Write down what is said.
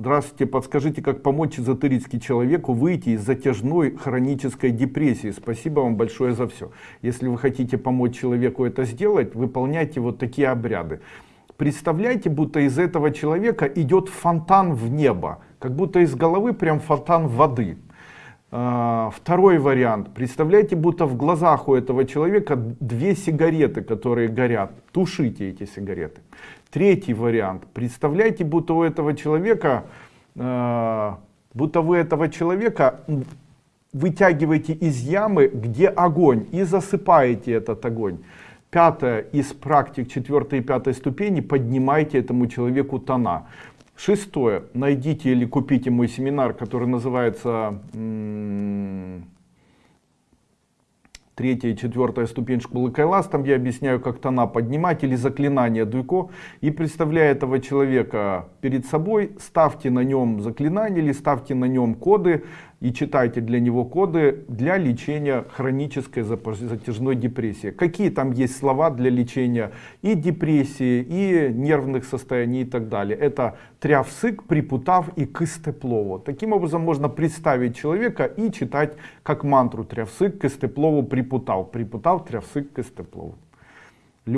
Здравствуйте, подскажите, как помочь эзотерически человеку выйти из затяжной хронической депрессии? Спасибо вам большое за все. Если вы хотите помочь человеку это сделать, выполняйте вот такие обряды. Представляете, будто из этого человека идет фонтан в небо, как будто из головы прям фонтан воды. А, второй вариант. Представляете, будто в глазах у этого человека две сигареты, которые горят. Тушите эти сигареты. Третий вариант. Представляете, будто у этого человека, а, будто вы этого человека вытягиваете из ямы, где огонь, и засыпаете этот огонь. Пятое из практик четвертой и пятой ступени поднимайте этому человеку тона. Шестое. Найдите или купите мой семинар, который называется третья и четвертая ступень школы Кайлас. Там я объясняю, как тона поднимать или заклинание Дуйко. И представляя этого человека перед собой, ставьте на нем заклинание или ставьте на нем коды и читайте для него коды для лечения хронической затяжной депрессии. Какие там есть слова для лечения и депрессии, и нервных состояний и так далее. Это трявсык, припутав и кыстеплово. Таким образом можно представить человека и читать как мантру трявсык, кыстеплово, припутав. Припутав, трявсык, кыстеплово.